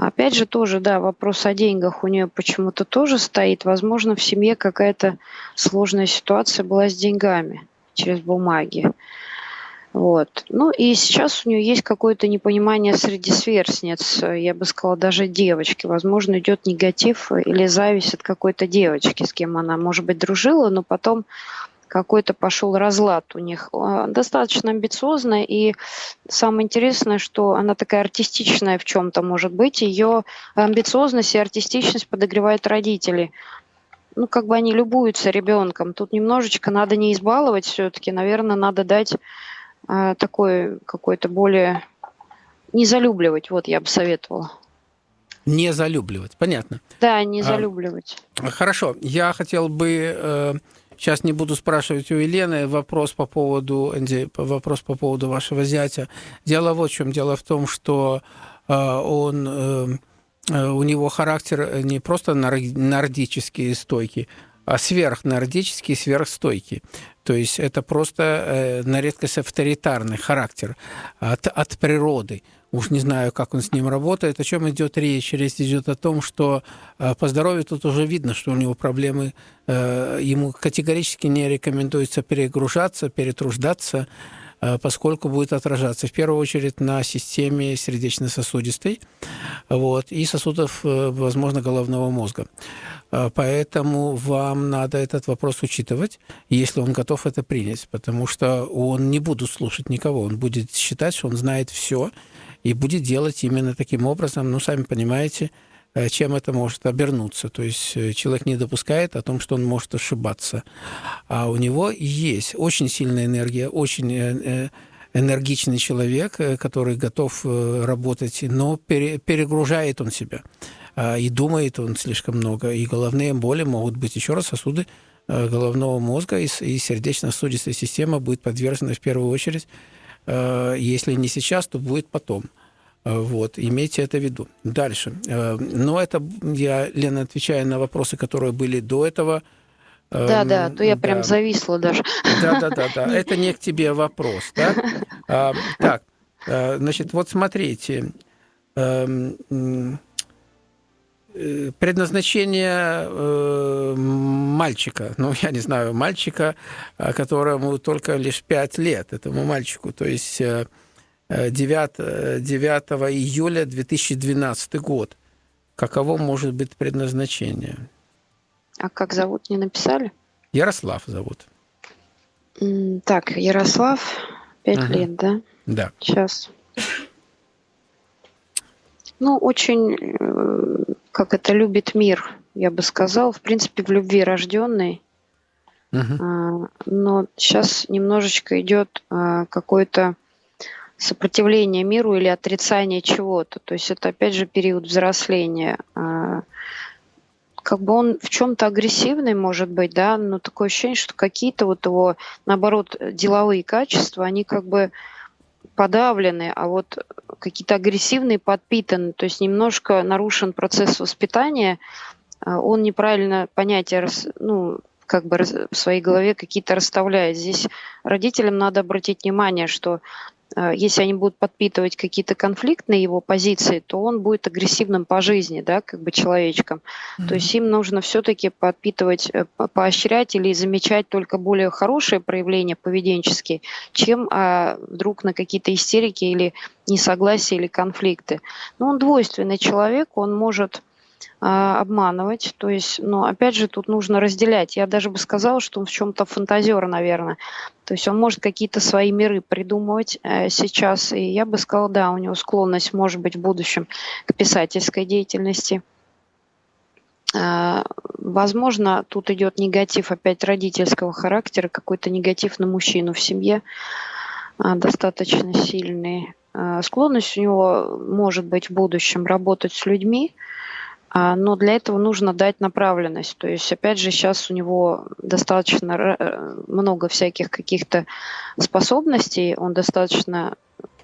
Speaker 3: Опять же, тоже, да, вопрос о деньгах у нее почему-то тоже стоит. Возможно, в семье какая-то сложная ситуация была с деньгами через бумаги. Вот. Ну и сейчас у нее есть какое-то непонимание среди сверстниц, я бы сказала, даже девочки. Возможно, идет негатив или зависть от какой-то девочки, с кем она, может быть, дружила, но потом какой-то пошел разлад у них. А, Достаточно амбициозная, и самое интересное, что она такая артистичная в чем-то может быть. Ее амбициозность и артистичность подогревают родители. Ну, как бы они любуются ребенком. Тут немножечко надо не избаловать все-таки. Наверное, надо дать а, такой какой-то более... Не залюбливать, вот я бы советовала.
Speaker 2: Не залюбливать, понятно.
Speaker 3: Да, не
Speaker 2: А,
Speaker 3: залюбливать.
Speaker 2: Хорошо, я хотел бы э, сейчас не буду спрашивать у Елены вопрос по поводу Энди, вопрос по поводу вашего зятя. Дело вот в чем. Дело в том, что э, он э, э, у него характер не просто нордический и стойкий, а сверхнордический, сверхстойкий. То есть это просто на редкость авторитарный характер от, от природы. Уж не знаю, как он с ним работает. О чем идет речь? Речь идет о том, что э, по здоровью тут уже видно, что у него проблемы. Э, ему категорически не рекомендуется перегружаться, перетруждаться, э, поскольку будет отражаться в первую очередь на системе сердечно-сосудистой вот, и сосудов, возможно, головного мозга. Поэтому вам надо этот вопрос учитывать, если он готов это принять, потому что он не будет слушать никого, он будет считать, что он знает все и будет делать именно таким образом. Ну, сами понимаете, э, чем это может обернуться. То есть э, человек не допускает о том, что он может ошибаться. А у него есть очень сильная энергия, очень э, энергичный человек, который готов работать, но пере- перегружает он себя. А, И думает он слишком много. И головные боли могут быть, еще раз, сосуды головного мозга и сердечно-сосудистая система будет подвержена в первую очередь если не сейчас, то будет потом. Э, Вот, имейте это в виду. Дальше. Э, Но это я, Лена, отвечаю на вопросы, которые были до этого. Э,
Speaker 3: Да, да, а то я прям
Speaker 2: да.
Speaker 3: зависла даже.
Speaker 2: Да, да, да, да. Это не к тебе вопрос, да? А, Так, Э, значит, вот смотрите, эм, э, предназначение э, мальчика, ну, я не знаю, мальчика, которому только лишь 5 лет, этому мальчику, то есть 9, 9 июля 2012 год. Каково может быть предназначение?
Speaker 3: А как зовут, не написали?
Speaker 2: Ярослав зовут.
Speaker 3: Так, Ярослав, 5 ага. лет, да?
Speaker 2: Да.
Speaker 3: Сейчас. Ну, очень, э, как это, любит мир, я бы сказал. В принципе, в любви рожденный. Uh-huh. Но сейчас немножечко идет а, какое-то сопротивление миру или отрицание чего-то. То есть это, опять же, период взросления. А, как бы он в чем-то агрессивный, может быть, да, но такое ощущение, что какие-то вот его, наоборот, деловые качества, они как бы подавлены, а вот какие-то агрессивные подпитаны, то есть немножко нарушен процесс воспитания, а, он неправильно понятия, ну, как бы в своей голове какие-то расставляет. Здесь родителям надо обратить внимание, что Э, если они будут подпитывать какие-то конфликтные его позиции, то он будет агрессивным по жизни, да, как бы человечком. Mm-hmm. То есть им нужно все-таки подпитывать, э, поощрять или замечать только более хорошие проявления поведенческие, чем а, вдруг на какие-то истерики или несогласия или конфликты. Но он двойственный человек, он может обманывать. То есть, но опять же, тут нужно разделять. Я даже бы сказала, что он в чем-то фантазер, наверное. То есть он может какие-то свои миры придумывать э, сейчас. И я бы сказала, да, у него склонность, может быть, в будущем к писательской деятельности. Э, возможно, тут идет негатив опять родительского характера, какой-то негатив на мужчину в семье э, достаточно сильный. Склонность у него может быть в будущем работать с людьми, а, но для этого нужно дать направленность. То есть, опять же, сейчас у него достаточно э, много всяких каких-то способностей, он достаточно,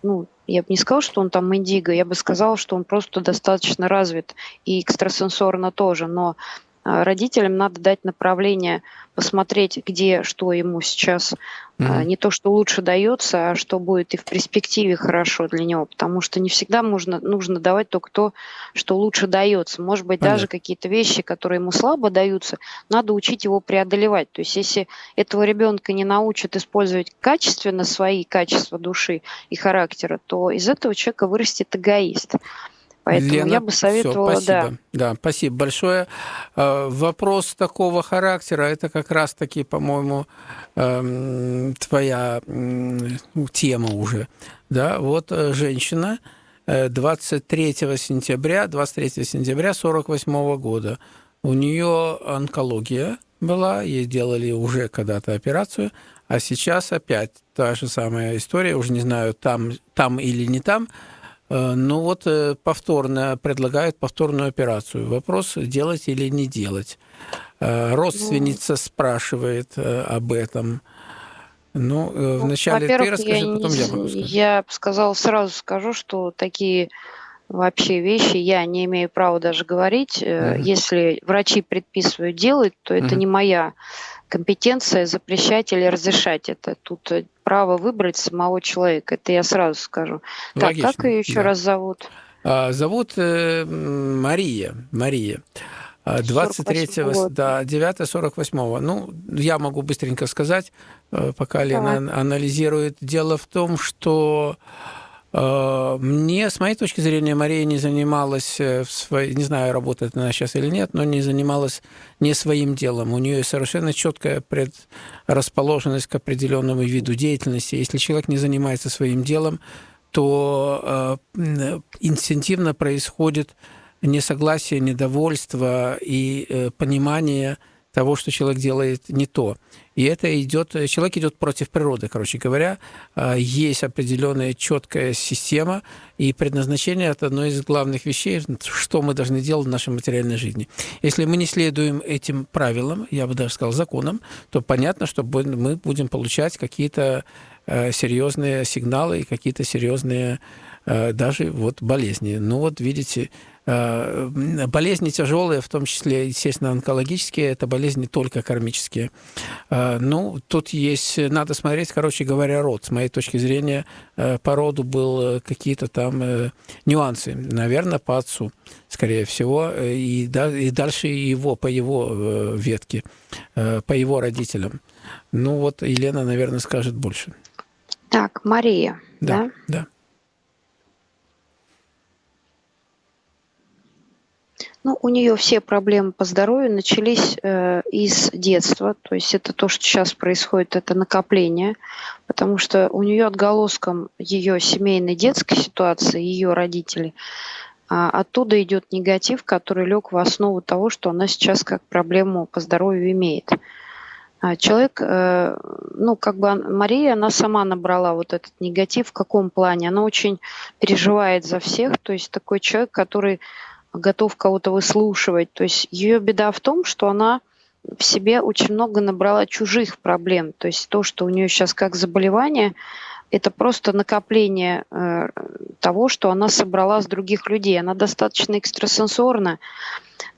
Speaker 3: ну, я бы не сказала, что он там индиго, я бы сказала, что он просто достаточно развит. И экстрасенсорно тоже, но а, родителям надо дать направление, посмотреть, где что ему сейчас mm-hmm. не то, что лучше дается, а что будет и в перспективе хорошо для него, потому что не всегда можно, нужно давать только то, что лучше дается. Может быть, Понятно. даже какие-то вещи, которые ему слабо даются, надо учить его преодолевать. То есть, если этого ребенка не научат использовать качественно свои качества души и характера, то из этого человека вырастет эгоист. Поэтому
Speaker 2: Лена,
Speaker 3: я бы советовала,
Speaker 2: все, спасибо. да. Да, спасибо большое. Э, вопрос такого характера, это как раз-таки, по-моему, эм, твоя тема уже. Да, вот э, женщина 23 э, сентября, 23 сентября 48 года. У нее онкология была, ей делали уже когда-то операцию, а сейчас опять та же самая история, уже не знаю, там, там или не там, ну вот э, повторно предлагают повторную операцию. Вопрос, делать или не делать. Э, родственница ну, спрашивает об этом. Ну, ну вначале ты расскажи,
Speaker 3: я
Speaker 2: потом
Speaker 3: не,
Speaker 2: я могу сказать.
Speaker 3: Я сказал, сразу скажу, что такие вообще вещи я не имею права даже говорить. Mm-hmm. Если врачи предписывают делать, то это mm-hmm. не моя компетенция запрещать или разрешать это. Тут э, право выбрать самого человека. Это я сразу скажу. Логично, так, как ее еще да. раз зовут?
Speaker 2: А, зовут э, Мария. Мария. 23 а, да, 9 48 -го. Ну, я могу быстренько сказать, э, пока Лена анализирует. Дело в том, что мне, с моей точки зрения, Мария не занималась, э, в своей, не знаю, работает она сейчас или нет, но не занималась не своим делом. У нее совершенно четкая предрасположенность к определенному виду деятельности. Если человек не занимается своим делом, то э, инстинктивно происходит несогласие, недовольство и понимание того, что человек делает не то. И это идет, человек идет против природы, короче говоря. А, есть определенная четкая система, и предназначение – это одно из главных вещей, что мы должны делать в нашей материальной жизни. Если мы не следуем этим правилам, я бы даже сказал законам, то понятно, что мы будем получать какие-то э, серьезные сигналы и какие-то серьезные э, даже вот болезни. Ну вот видите, Э, болезни тяжелые, в том числе, естественно, онкологические, это болезни только кармические. Э, ну, тут есть, надо смотреть, короче говоря, род. С моей точки зрения, э, по роду был какие-то там нюансы. Наверное, по отцу, скорее всего, и, и дальше его, по его ветке, по его родителям. Ну, вот Елена, наверное, скажет больше.
Speaker 3: Так, Мария,
Speaker 2: да? Да. да.
Speaker 3: Ну, у нее все проблемы по здоровью начались э, из детства, то есть это то, что сейчас происходит, это накопление, потому что у нее отголоском ее семейной детской ситуации, ее родителей, а оттуда идет негатив, который лег в основу того, что она сейчас как проблему по здоровью имеет. А человек, э, ну, как бы Мария, она сама набрала вот этот негатив. В каком плане? Она очень переживает за всех. То есть такой человек, который готов кого-то выслушивать. То есть ее беда в том, что она в себе очень много набрала чужих проблем. То есть то, что у нее сейчас как заболевание, это просто накопление э, того, что она собрала с других людей. Она достаточно экстрасенсорна,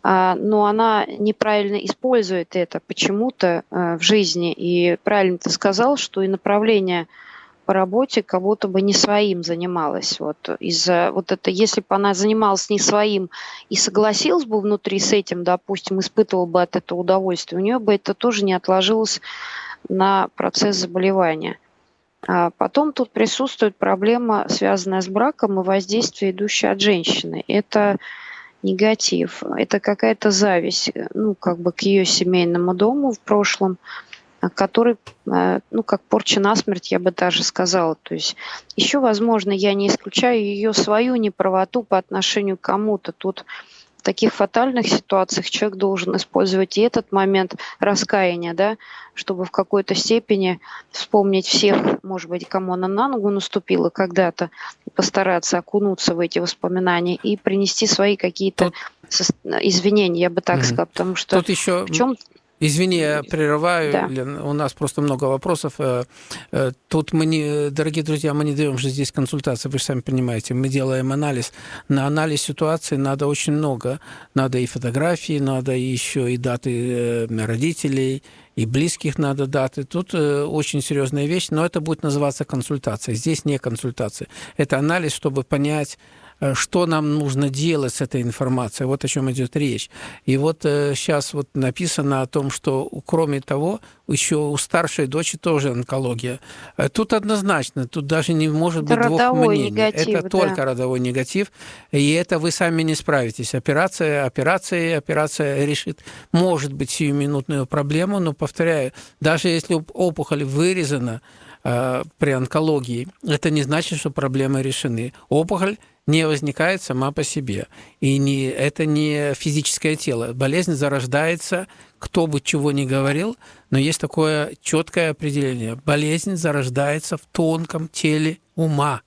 Speaker 3: э, но она неправильно использует это почему-то э, в жизни. И правильно ты сказал, что и направление по работе как будто бы не своим занималась. Вот из-за вот это, если бы она занималась не своим и согласилась бы внутри с этим, допустим, испытывала бы от этого удовольствие, у нее бы это тоже не отложилось на процесс заболевания. А потом тут присутствует проблема, связанная с браком и воздействие, идущее от женщины. Это негатив, это какая-то зависть, ну, как бы к ее семейному дому в прошлом – который, э, ну, как порча насмерть, я бы даже сказала. То есть еще, возможно, я не исключаю ее свою неправоту по отношению к кому-то. Тут в таких фатальных ситуациях человек должен использовать и этот момент раскаяния, да, чтобы в какой-то степени вспомнить всех, может быть, кому она на ногу наступила когда-то, постараться окунуться в эти воспоминания и принести свои какие-то Тут... извинения, я бы так угу. сказала, потому что
Speaker 2: Тут еще в чем Извини, я прерываю, да. Лен, у нас просто много вопросов. Э, э, тут мы не, дорогие друзья, мы не даем же здесь консультации, вы же сами понимаете, мы делаем анализ. На анализ ситуации надо очень много. Надо и фотографии, надо еще и даты э, родителей, и близких надо даты. Тут очень серьезная вещь, но это будет называться консультация. Здесь не консультация. Это анализ, чтобы понять, что нам нужно делать с этой информацией. Вот о чем идет речь. И вот сейчас э, вот написано о том, что кроме того, еще у старшей дочери тоже онкология. Э, тут однозначно, тут даже не может быть двух мнений. Негатив, это да. только родовой негатив, и это вы сами не справитесь. Операция, операция, операция решит, может быть, сиюминутную проблему, но, повторяю, даже если опухоль вырезана, при онкологии, это не значит, что проблемы решены. Опухоль не возникает сама по себе. И не, это не физическое тело. Болезнь зарождается, кто бы чего ни говорил, но есть такое четкое определение. Болезнь зарождается в тонком теле ума.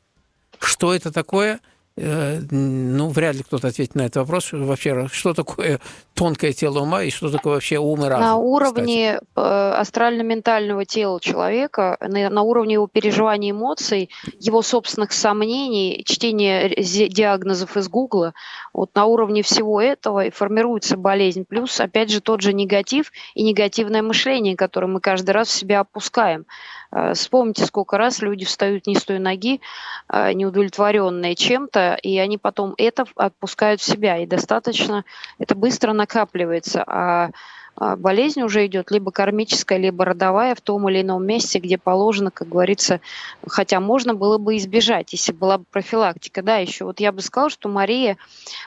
Speaker 2: Что это такое? Э, ну, вряд ли кто-то ответит на этот вопрос. Вообще, что такое тонкое тело ума и что такое вообще ум и разум?
Speaker 3: На уровне кстати? Э, астрально-ментального тела человека, на уровне его переживаний эмоций, его собственных сомнений, чтения диагнозов из Гугла, вот на уровне всего этого и формируется болезнь. Плюс, опять же, тот же негатив и негативное мышление, которое мы каждый раз в себя опускаем. Э, вспомните, сколько раз люди встают не с той ноги, э, неудовлетворенные чем-то, и они потом это отпускают в себя. И достаточно, это быстро накапливается. А, а болезнь уже идет либо кармическая, либо родовая в том или ином месте, где положено, как говорится, хотя можно было бы избежать, если была бы профилактика. Да, еще вот я бы сказала, что Мария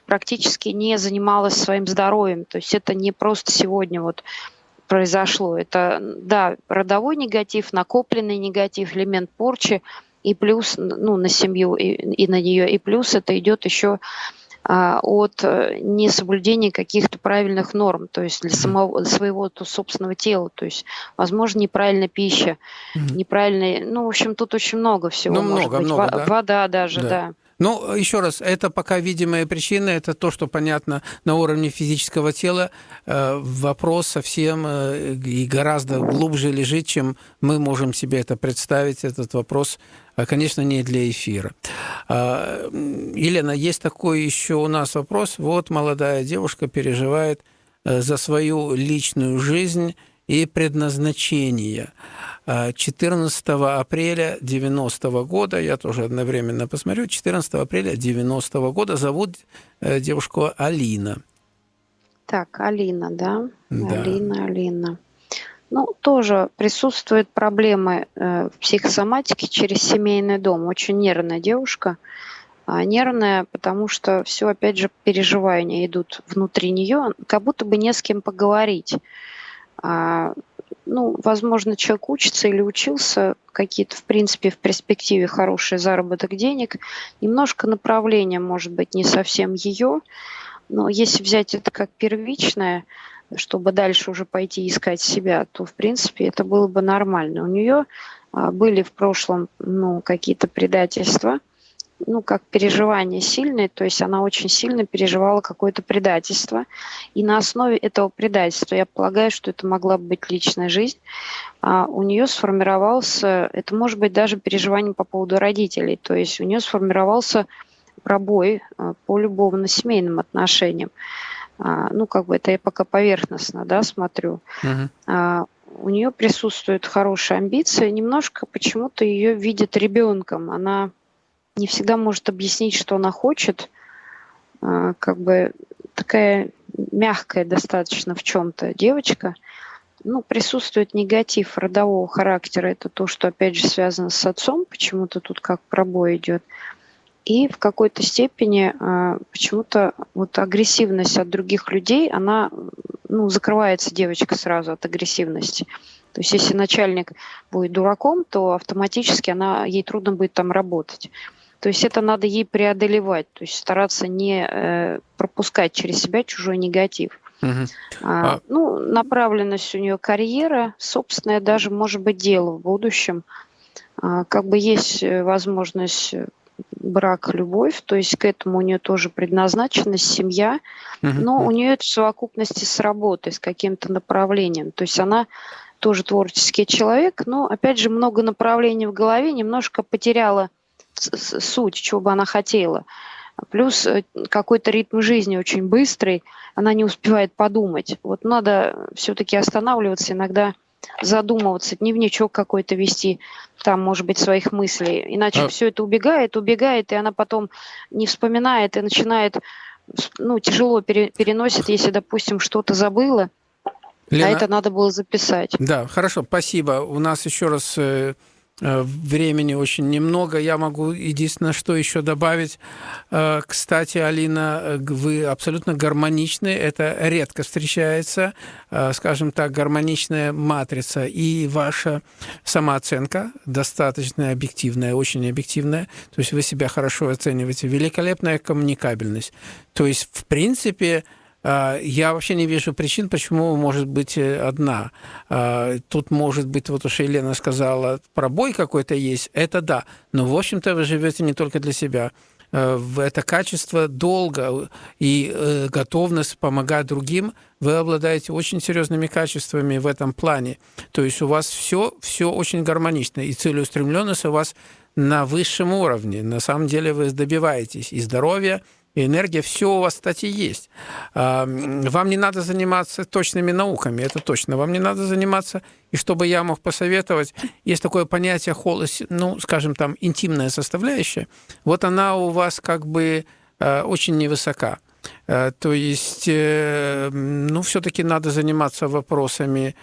Speaker 3: практически не занималась своим здоровьем. То есть это не просто сегодня вот произошло. Это, да, родовой негатив, накопленный негатив, элемент порчи, и плюс, ну, на семью и, и на нее, и плюс это идет еще а, от э, несоблюдения каких-то правильных норм, то есть для самого своего то, собственного тела, то есть, возможно, неправильная пища, mm-hmm. неправильная, ну, в общем, тут очень много всего.
Speaker 2: Ну, много,
Speaker 3: быть.
Speaker 2: много, да?
Speaker 3: Вода даже, да. да.
Speaker 2: Ну, еще раз, это пока видимые причины, это то, что понятно на уровне физического тела. Э, вопрос совсем э, и гораздо глубже лежит, чем мы можем себе это представить. Этот вопрос, э, конечно, не для эфира. А, Елена, есть такой еще у нас вопрос. Вот молодая девушка переживает за свою личную жизнь и предназначение. 14 апреля 90 года, я тоже одновременно посмотрю, 14 апреля 90 года зовут э, девушку Алина.
Speaker 3: Так, Алина, да?
Speaker 2: Да.
Speaker 3: Алина, Алина. Ну, тоже присутствуют проблемы э, в психосоматике через семейный дом. Очень нервная девушка. А, нервная, потому что все, опять же, переживания идут внутри нее, как будто бы не с кем поговорить. Ну, возможно, человек учится или учился, какие-то, в принципе, в перспективе хороший заработок денег. Немножко направление, может быть, не совсем ее, но если взять это как первичное, чтобы дальше уже пойти искать себя, то, в принципе, это было бы нормально. У нее а, были в прошлом ну, какие-то предательства – ну, как переживание сильное, то есть она очень сильно переживала какое-то предательство. И на основе этого предательства, я полагаю, что это могла быть личная жизнь, а у нее сформировался, это может быть даже переживание по поводу родителей, то есть у нее сформировался пробой а, по любовно-семейным отношениям. А, ну, как бы это я пока поверхностно, да, смотрю. Uh-huh. У нее присутствуют хорошие амбиции, немножко почему-то ее видят ребенком. Она не всегда может объяснить, что она хочет, а, как бы такая мягкая достаточно в чем-то девочка, ну, присутствует негатив родового характера. Это то, что, опять же, связано с отцом, почему-то тут как пробой идет. И в какой-то степени э, почему-то вот агрессивность от других людей, она, ну, закрывается девочка сразу от агрессивности. То есть если начальник будет дураком, то автоматически она, ей трудно будет там работать. То есть это надо ей преодолевать, то есть стараться не э, пропускать через себя чужой негатив. Угу. А. Ну, направленность у нее карьера, собственное даже может быть дело в будущем. А, как бы есть э, возможность э, брак, любовь, то есть к этому у нее тоже предназначенность, семья, но у нее это в совокупности с работой, с каким-то направлением. То есть она тоже творческий человек, но опять же много направлений в голове, немножко потеряла суть, чего бы она хотела. Плюс э, какой-то ритм жизни очень быстрый, она не успевает подумать. Вот надо все-таки останавливаться иногда, задумываться, дневничок какой-то вести, там, может быть, своих мыслей. Иначе а... все это убегает, убегает, и она потом не вспоминает и начинает, ну, тяжело пере, переносит, если, допустим, что-то забыла, а Лена... а это надо было записать.
Speaker 2: Да, хорошо, спасибо. У нас еще раз э, времени очень немного. Я могу единственное, что еще добавить. Э, кстати, Алина, э, вы абсолютно гармоничны. Это редко встречается, скажем так, гармоничная матрица. И ваша самооценка достаточно объективная, очень объективная. То есть вы себя хорошо оцениваете. Великолепная коммуникабельность. То есть, в принципе, я вообще не вижу причин, почему может быть э, одна. А, тут может быть, вот уж Елена сказала, пробой какой-то есть, это да. Но, в общем-то, вы живете не только для себя. Это качество долга и э, готовность помогать другим, вы обладаете очень серьезными качествами в этом плане. То есть у вас все, все очень гармонично, и целеустремленность у вас на высшем уровне. На самом деле вы добиваетесь и здоровья, энергия, все у вас, кстати, есть. Вам не надо заниматься точными науками, это точно. Вам не надо заниматься, и чтобы я мог посоветовать, есть такое понятие холость, ну, скажем, там, интимная составляющая. Вот она у вас как бы э, очень невысока. Э, то есть, э, ну, все-таки надо заниматься вопросами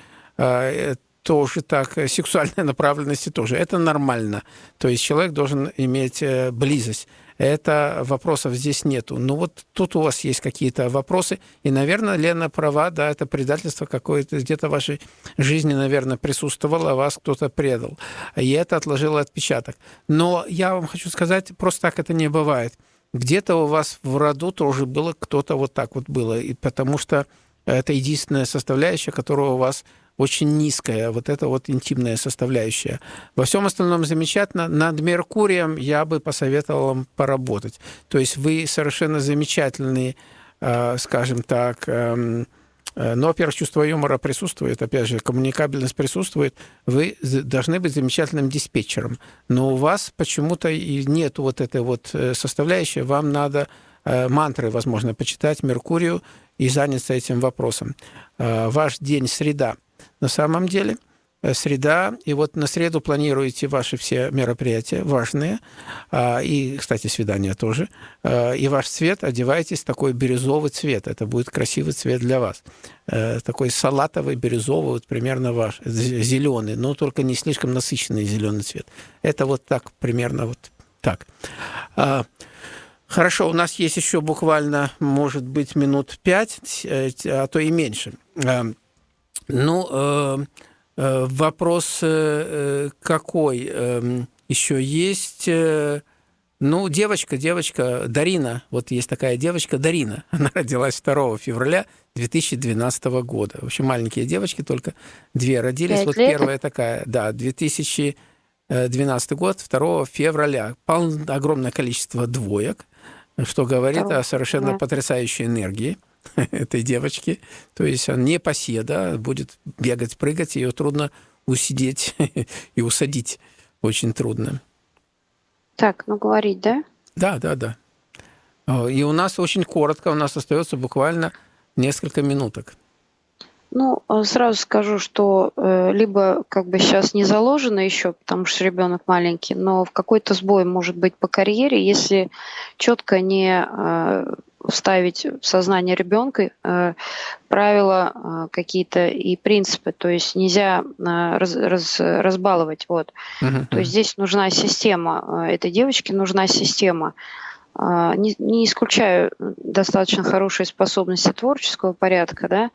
Speaker 2: тоже так, сексуальной направленности тоже. Это нормально. То есть человек должен иметь близость это вопросов здесь нету. Ну вот тут у вас есть какие-то вопросы, и, наверное, Лена права, да, это предательство какое-то где-то в вашей жизни, наверное, присутствовало, а вас кто-то предал, и это отложило отпечаток. Но я вам хочу сказать, просто так это не бывает. Где-то у вас в роду тоже было кто-то вот так вот было, и потому что это единственная составляющая, которая у вас очень низкая, вот это вот интимная составляющая. Во всем остальном замечательно. Над Меркурием я бы посоветовал вам поработать. То есть вы совершенно замечательные, э, скажем так, эм, э, но, во-первых, чувство юмора присутствует, опять же, коммуникабельность присутствует. Вы должны быть замечательным диспетчером. Но у вас почему-то и нет вот этой вот э, составляющей. Вам надо мантры, возможно, почитать Меркурию и заняться этим вопросом. Ваш день среда – на самом деле э, среда, и вот на среду планируете ваши все мероприятия важные, а, и, кстати, свидания тоже, а, и ваш цвет одевайтесь такой бирюзовый цвет, это будет красивый цвет для вас, э, такой салатовый, бирюзовый, вот примерно ваш, зеленый, но только не слишком насыщенный зеленый цвет. Это вот так, примерно вот так. А, хорошо, у нас есть еще буквально, может быть, минут пять, э, а то и меньше. Ну, э, э, вопрос э, какой эм, еще есть? Ну, девочка, девочка Дарина, вот есть такая девочка Дарина, она родилась 2 февраля 2012 года. В общем, маленькие девочки, только две родились. Пять вот лет? первая такая, да, 2012 год, 2 февраля. Пол, огромное количество двоек, что говорит 2. о совершенно да. потрясающей энергии. этой девочки. То есть она не поседа, будет бегать, прыгать, ее трудно усидеть и усадить. Очень трудно.
Speaker 3: Так, ну говорить, да?
Speaker 2: Да, да, да. И у нас очень коротко, у нас остается буквально несколько минуток.
Speaker 3: Ну, э, сразу скажу, что э, либо как бы сейчас не заложено еще, потому что ребенок маленький, но в какой-то сбой может быть по карьере, если четко не э, вставить в сознание ребенка э, правила э, какие-то и принципы, то есть нельзя э, раз, раз, разбаловать, вот. Uh-huh. То есть здесь нужна система, э, этой девочке нужна система. Не, не исключаю достаточно хорошие способности творческого порядка, да,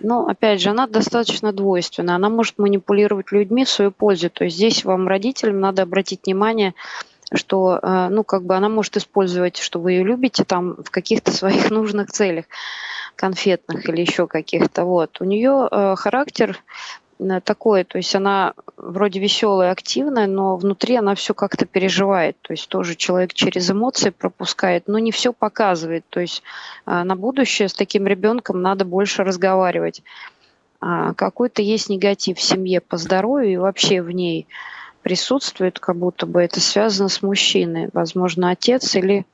Speaker 3: но опять же она достаточно двойственна, она может манипулировать людьми в свою пользу, то есть здесь вам родителям надо обратить внимание что, э, ну, как бы она может использовать, что вы ее любите там в каких-то своих нужных целях, конфетных или еще каких-то. Вот. У нее э, характер э, такой, то есть она вроде веселая, активная, но внутри она все как-то переживает, то есть тоже человек через эмоции пропускает, но не все показывает, то есть на будущее с таким ребенком надо больше разговаривать. А какой-то есть негатив в семье по здоровью и вообще в ней – присутствует, как будто бы это связано с мужчиной, возможно, отец или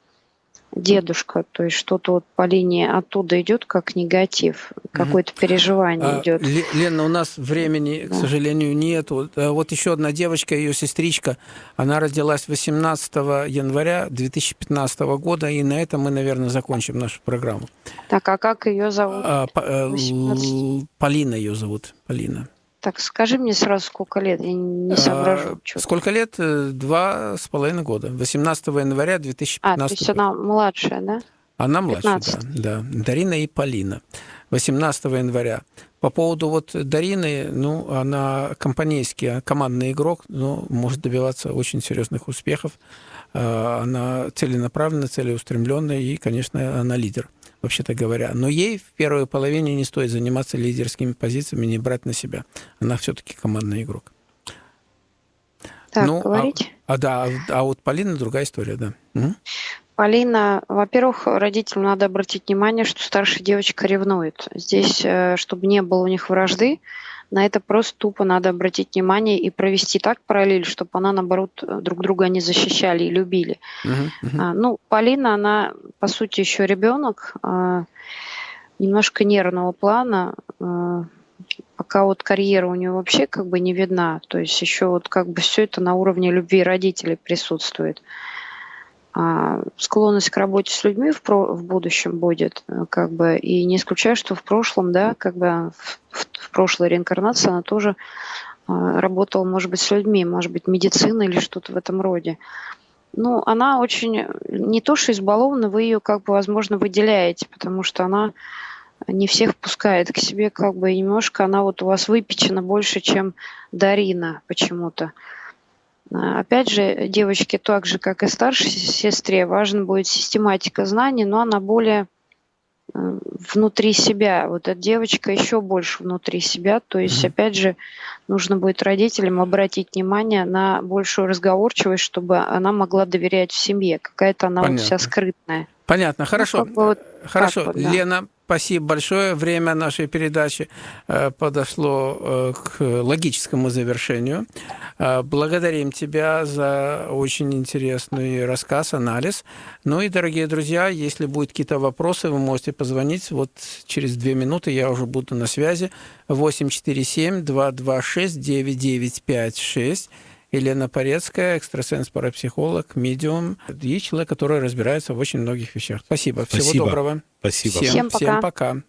Speaker 3: дедушка, то есть что-то вот по линии оттуда идет как негатив, какое-то переживание а, идет.
Speaker 2: Лена, у нас времени, да. к сожалению, нет. Вот, э, вот еще одна девочка, ее сестричка, она родилась 18 января 2015 года, и на этом мы, наверное, закончим нашу программу.
Speaker 3: Так, а как ее зовут? А,
Speaker 2: э, Полина ее зовут, Полина.
Speaker 3: Так, скажи мне сразу, сколько лет, я не соображу.
Speaker 2: А, сколько лет? Э, два с половиной года. 18 января 2015 А,
Speaker 3: то есть она младшая, да?
Speaker 2: Она младшая, да, да. Дарина и Полина. 18 января. По поводу вот Дарины, ну, она компанейский, командный игрок, но может добиваться очень серьезных успехов. А, она целенаправленная, целеустремленная и, конечно, она лидер вообще-то говоря. Но ей в первой половине не стоит заниматься лидерскими позициями, не брать на себя. Она все-таки командный игрок.
Speaker 3: Так, ну, а говорить?
Speaker 2: А, а да, а вот Полина другая история, да. Угу.
Speaker 3: Полина, во-первых, родителям надо обратить внимание, что старшая девочка ревнует. Здесь, э, чтобы не было у них вражды, на это просто тупо надо обратить внимание и провести так параллель, чтобы она, наоборот, друг друга не защищали и любили. Uh-huh, uh-huh. Ну, Полина, она, по сути, еще ребенок, а, немножко нервного плана, а, пока вот карьера у нее вообще как бы не видна, то есть еще вот как бы все это на уровне любви родителей присутствует. А, склонность к работе с людьми в, про, в будущем будет, э, как бы, и не исключаю, что в прошлом, да, как бы в, в, прошлой реинкарнации она тоже а, работала, может быть, с людьми, может быть, медицина или что-то в этом роде. Ну, она очень, не то что избалована, вы ее, как бы, возможно, выделяете, потому что она не всех пускает к себе, как бы, немножко она вот у вас выпечена больше, чем Дарина почему-то. А, опять же, девочке так же, как и старшей сестре, важна будет систематика знаний, но она более э, внутри себя. Вот эта девочка еще больше внутри себя. То есть, опять же, нужно будет родителям обратить внимание на большую разговорчивость, чтобы она могла доверять в семье. Какая-то она вот вся скрытная.
Speaker 2: Понятно, хорошо.
Speaker 3: как бы вот
Speaker 2: Хорошо,
Speaker 3: вот, да.
Speaker 2: Лена, спасибо большое. Время нашей передачи э, подошло э, к логическому завершению. Э, Благодарим тебя за очень интересный рассказ, анализ. Ну и, дорогие друзья, если будут какие-то вопросы, вы можете позвонить. Вот через две минуты я уже буду на связи. 847-226-9956. Елена Порецкая, экстрасенс-парапсихолог, медиум и человек, который разбирается в очень многих вещах. Спасибо. Всего
Speaker 1: Спасибо.
Speaker 2: доброго.
Speaker 1: Спасибо.
Speaker 2: Всем,
Speaker 3: Всем пока.
Speaker 2: Всем пока.